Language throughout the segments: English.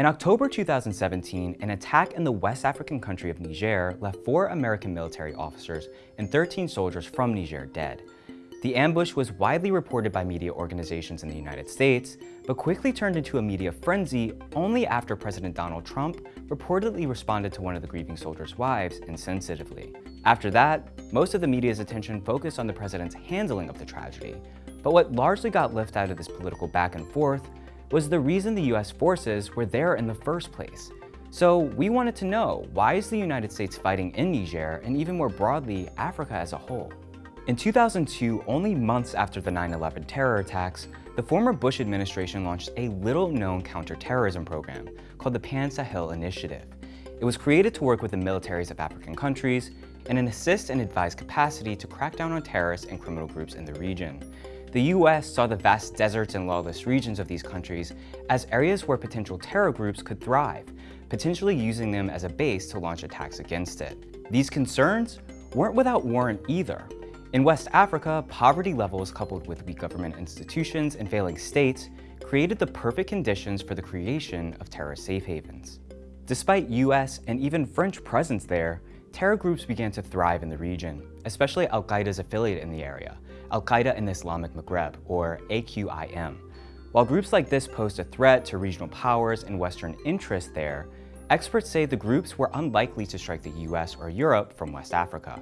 In October 2017, an attack in the West African country of Niger left four American military officers and 13 soldiers from Niger dead. The ambush was widely reported by media organizations in the United States, but quickly turned into a media frenzy only after President Donald Trump reportedly responded to one of the grieving soldiers' wives insensitively. After that, most of the media's attention focused on the president's handling of the tragedy, but what largely got left out of this political back and forth was the reason the US forces were there in the first place. So we wanted to know, why is the United States fighting in Niger and even more broadly, Africa as a whole? In 2002, only months after the 9-11 terror attacks, the former Bush administration launched a little-known counterterrorism program called the Pan-Sahel Initiative. It was created to work with the militaries of African countries in an assist and advise capacity to crack down on terrorists and criminal groups in the region. The US saw the vast deserts and lawless regions of these countries as areas where potential terror groups could thrive, potentially using them as a base to launch attacks against it. These concerns weren't without warrant either. In West Africa, poverty levels coupled with weak government institutions and failing states created the perfect conditions for the creation of terror safe havens. Despite US and even French presence there, terror groups began to thrive in the region, especially Al-Qaeda's affiliate in the area, Al-Qaeda in the Islamic Maghreb, or AQIM. While groups like this posed a threat to regional powers and Western interests there, experts say the groups were unlikely to strike the US or Europe from West Africa.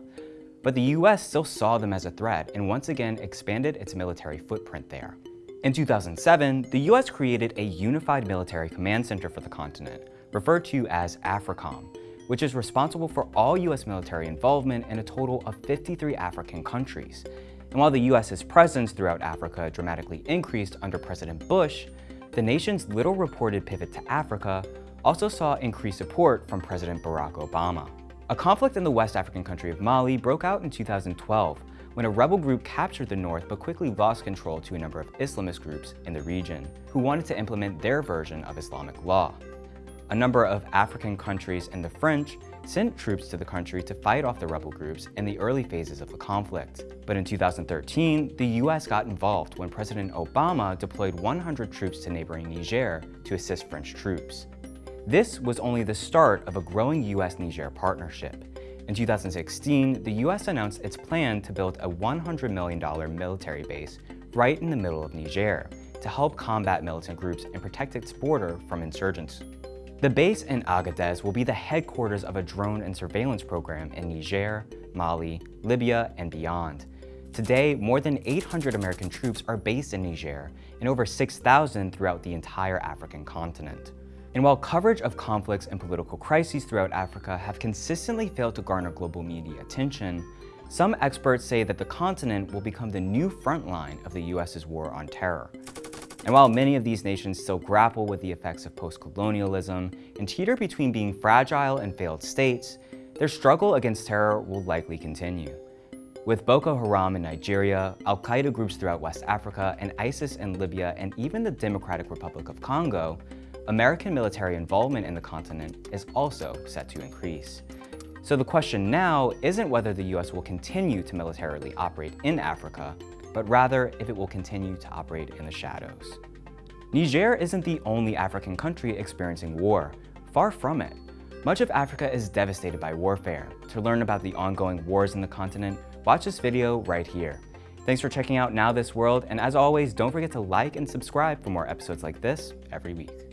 But the US still saw them as a threat and once again expanded its military footprint there. In 2007, the US created a unified military command center for the continent, referred to as AFRICOM, which is responsible for all US military involvement in a total of 53 African countries. And while the US's presence throughout Africa dramatically increased under President Bush, the nation's little reported pivot to Africa also saw increased support from President Barack Obama. A conflict in the West African country of Mali broke out in 2012 when a rebel group captured the north but quickly lost control to a number of Islamist groups in the region who wanted to implement their version of Islamic law. A number of African countries and the French sent troops to the country to fight off the rebel groups in the early phases of the conflict. But in 2013, the US got involved when President Obama deployed 100 troops to neighboring Niger to assist French troops. This was only the start of a growing US-Niger partnership. In 2016, the US announced its plan to build a $100 million military base right in the middle of Niger to help combat militant groups and protect its border from insurgents. The base in Agadez will be the headquarters of a drone and surveillance program in Niger, Mali, Libya, and beyond. Today, more than 800 American troops are based in Niger and over 6,000 throughout the entire African continent. And while coverage of conflicts and political crises throughout Africa have consistently failed to garner global media attention, some experts say that the continent will become the new front line of the US's war on terror. And while many of these nations still grapple with the effects of post-colonialism and teeter between being fragile and failed states, their struggle against terror will likely continue. With Boko Haram in Nigeria, Al-Qaeda groups throughout West Africa, and ISIS in Libya, and even the Democratic Republic of Congo, American military involvement in the continent is also set to increase. So the question now isn't whether the US will continue to militarily operate in Africa, but rather if it will continue to operate in the shadows. Niger isn't the only African country experiencing war. Far from it. Much of Africa is devastated by warfare. To learn about the ongoing wars in the continent, watch this video right here. Thanks for checking out Now This World, and as always, don't forget to like and subscribe for more episodes like this every week.